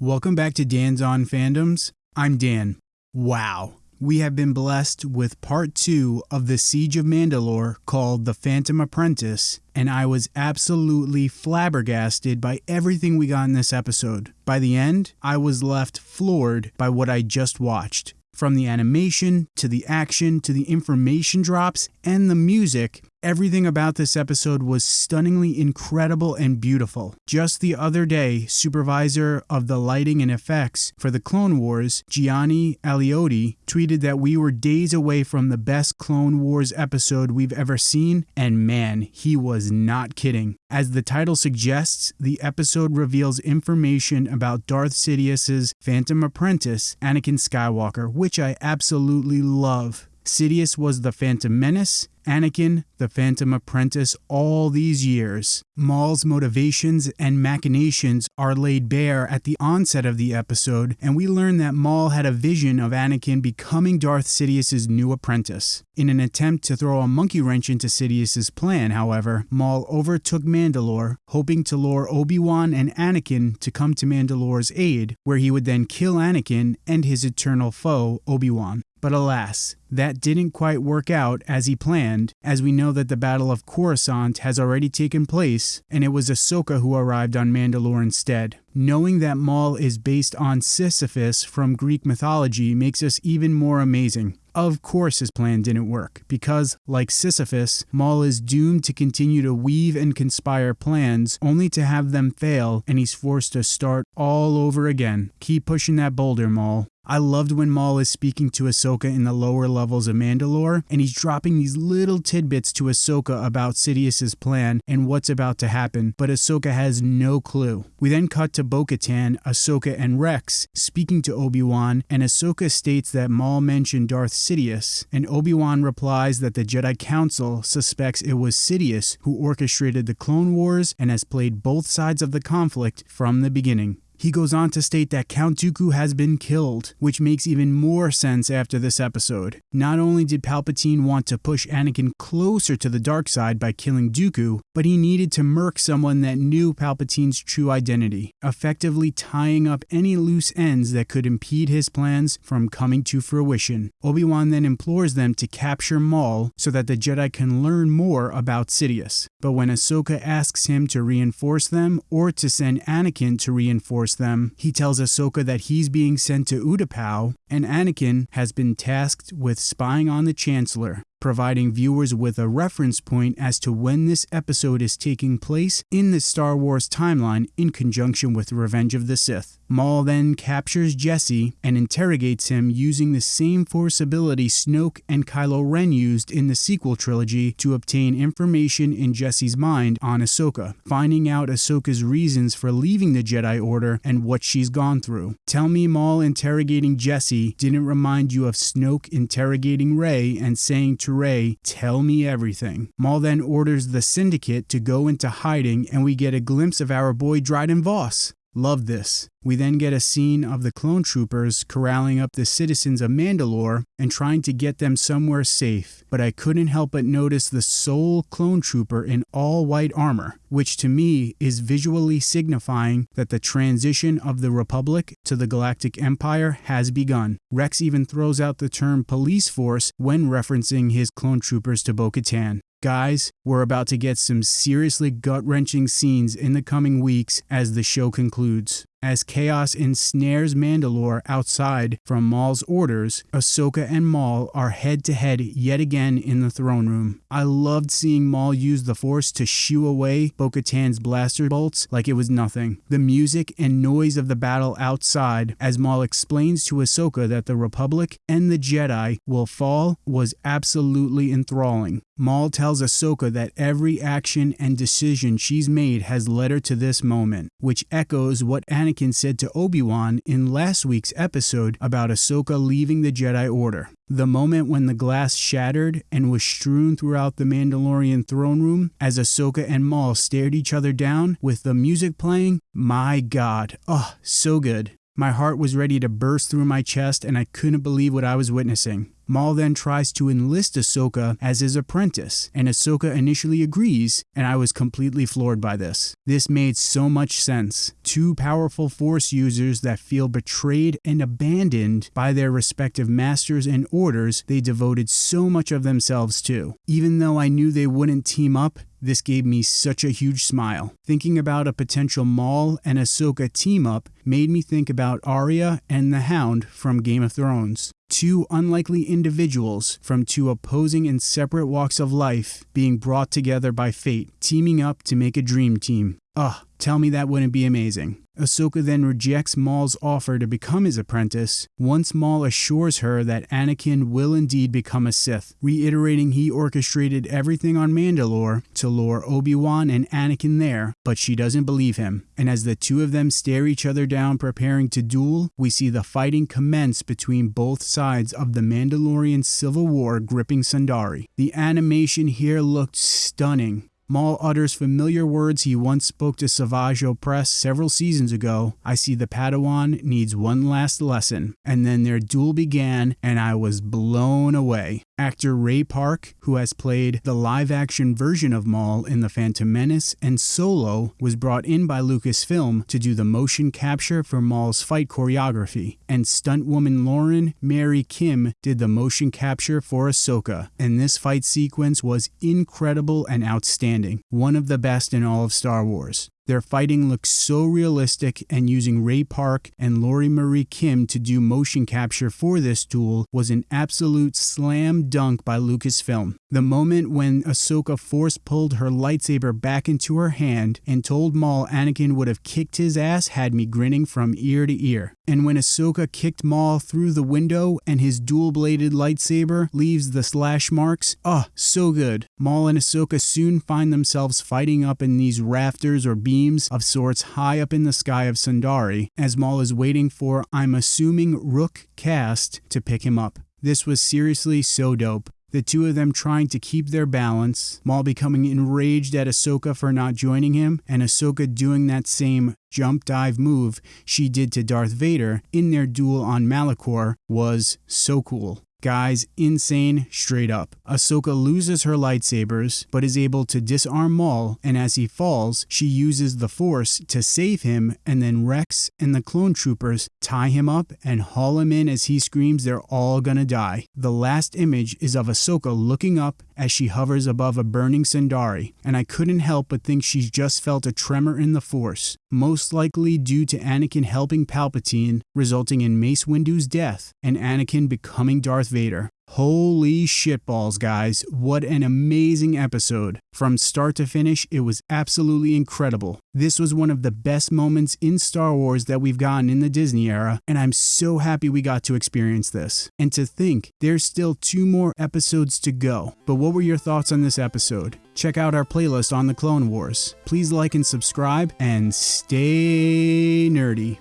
Welcome back to Dan's On Fandoms. I'm Dan. Wow. We have been blessed with part two of the Siege of Mandalore called The Phantom Apprentice, and I was absolutely flabbergasted by everything we got in this episode. By the end, I was left floored by what I just watched. From the animation to the action to the information drops and the music, everything about this episode was stunningly incredible and beautiful. Just the other day, supervisor of the lighting and effects for the Clone Wars, Gianni Aliotti, tweeted that we were days away from the best Clone Wars episode we've ever seen, and man, he was not kidding. As the title suggests, the episode reveals information about Darth Sidious's Phantom Apprentice, Anakin Skywalker, which I absolutely love. Sidious was the Phantom Menace, Anakin, the Phantom Apprentice, all these years. Maul's motivations and machinations are laid bare at the onset of the episode, and we learn that Maul had a vision of Anakin becoming Darth Sidious's new apprentice. In an attempt to throw a monkey wrench into Sidious's plan, however, Maul overtook Mandalore, hoping to lure Obi-Wan and Anakin to come to Mandalore's aid, where he would then kill Anakin and his eternal foe, Obi-Wan. But alas, that didn't quite work out as he planned, as we know that the Battle of Coruscant has already taken place, and it was Ahsoka who arrived on Mandalore instead. Knowing that Maul is based on Sisyphus from Greek mythology makes us even more amazing. Of course, his plan didn't work, because, like Sisyphus, Maul is doomed to continue to weave and conspire plans only to have them fail, and he's forced to start all over again. Keep pushing that boulder, Maul. I loved when Maul is speaking to Ahsoka in the lower levels of Mandalore, and he's dropping these little tidbits to Ahsoka about Sidious's plan and what's about to happen, but Ahsoka has no clue. We then cut to Bo-Katan, Ahsoka, and Rex speaking to Obi-Wan, and Ahsoka states that Maul mentioned Darth Sidious, and Obi-Wan replies that the Jedi Council suspects it was Sidious who orchestrated the Clone Wars and has played both sides of the conflict from the beginning. He goes on to state that Count Dooku has been killed, which makes even more sense after this episode. Not only did Palpatine want to push Anakin closer to the dark side by killing Dooku, but he needed to murk someone that knew Palpatine's true identity, effectively tying up any loose ends that could impede his plans from coming to fruition. Obi-Wan then implores them to capture Maul so that the Jedi can learn more about Sidious. But when Ahsoka asks him to reinforce them or to send Anakin to reinforce them, he tells Ahsoka that he's being sent to Utapau and Anakin has been tasked with spying on the Chancellor, providing viewers with a reference point as to when this episode is taking place in the Star Wars timeline in conjunction with Revenge of the Sith. Maul then captures Jesse and interrogates him using the same force ability Snoke and Kylo Ren used in the sequel trilogy to obtain information in Jesse's mind on Ahsoka, finding out Ahsoka's reasons for leaving the Jedi Order and what she's gone through. Tell me Maul interrogating Jesse didn't remind you of Snoke interrogating Rey and saying to Rey, Tell me everything. Maul then orders the Syndicate to go into hiding, and we get a glimpse of our boy Dryden Voss. Love this. We then get a scene of the clone troopers corralling up the citizens of Mandalore and trying to get them somewhere safe, but I couldn't help but notice the sole clone trooper in all white armor, which to me is visually signifying that the transition of the Republic to the Galactic Empire has begun. Rex even throws out the term police force when referencing his clone troopers to Bo Katan. Guys, we're about to get some seriously gut wrenching scenes in the coming weeks as the show concludes. As chaos ensnares Mandalore outside from Maul's orders, Ahsoka and Maul are head to head yet again in the throne room. I loved seeing Maul use the Force to shoo away Bo Katan's blaster bolts like it was nothing. The music and noise of the battle outside, as Maul explains to Ahsoka that the Republic and the Jedi will fall, was absolutely enthralling. Maul tells Ahsoka that every action and decision she's made has led her to this moment, which echoes what Anakin said to Obi-Wan in last week's episode about Ahsoka leaving the Jedi Order. The moment when the glass shattered and was strewn throughout the Mandalorian throne room as Ahsoka and Maul stared each other down with the music playing, my god, oh, so good. My heart was ready to burst through my chest and I couldn't believe what I was witnessing. Maul then tries to enlist Ahsoka as his apprentice, and Ahsoka initially agrees, and I was completely floored by this. This made so much sense. Two powerful Force users that feel betrayed and abandoned by their respective masters and orders they devoted so much of themselves to. Even though I knew they wouldn't team up, this gave me such a huge smile. Thinking about a potential Maul and Ahsoka team up made me think about Arya and the Hound from Game of Thrones. Two unlikely individuals from two opposing and separate walks of life being brought together by fate, teaming up to make a dream team. Ugh, tell me that wouldn't be amazing. Ahsoka then rejects Maul's offer to become his apprentice once Maul assures her that Anakin will indeed become a Sith, reiterating he orchestrated everything on Mandalore to lure Obi-Wan and Anakin there, but she doesn't believe him. And as the two of them stare each other down preparing to duel, we see the fighting commence between both sides of the Mandalorian civil war gripping Sundari. The animation here looked stunning, Maul utters familiar words he once spoke to Savage Opress several seasons ago. I see the Padawan needs one last lesson. And then their duel began, and I was blown away. Actor Ray Park, who has played the live action version of Maul in The Phantom Menace and Solo, was brought in by Lucasfilm to do the motion capture for Maul's fight choreography. And stuntwoman Lauren Mary Kim did the motion capture for Ahsoka. And this fight sequence was incredible and outstanding, one of the best in all of Star Wars. Their fighting looks so realistic, and using Ray Park and Lori Marie Kim to do motion capture for this tool was an absolute slam dunk by Lucasfilm. The moment when Ahsoka force pulled her lightsaber back into her hand and told Maul Anakin would have kicked his ass had me grinning from ear to ear. And when Ahsoka kicked Maul through the window and his dual bladed lightsaber leaves the slash marks, oh, so good. Maul and Ahsoka soon find themselves fighting up in these rafters or beams of sorts high up in the sky of Sundari as Maul is waiting for, I'm assuming, Rook Kast to pick him up. This was seriously so dope the two of them trying to keep their balance, Maul becoming enraged at Ahsoka for not joining him, and Ahsoka doing that same jump dive move she did to Darth Vader in their duel on Malachor was so cool. Guys, insane straight up. Ahsoka loses her lightsabers, but is able to disarm Maul, and as he falls, she uses the Force to save him, and then Rex and the clone troopers tie him up and haul him in as he screams they're all gonna die. The last image is of Ahsoka looking up as she hovers above a burning Sundari, and I couldn't help but think she's just felt a tremor in the Force, most likely due to Anakin helping Palpatine, resulting in Mace Windu's death, and Anakin becoming Darth Vader. Holy shitballs, guys. What an amazing episode. From start to finish, it was absolutely incredible. This was one of the best moments in Star Wars that we've gotten in the Disney era, and I'm so happy we got to experience this. And to think, there's still two more episodes to go. But what were your thoughts on this episode? Check out our playlist on the Clone Wars. Please like and subscribe, and stay nerdy.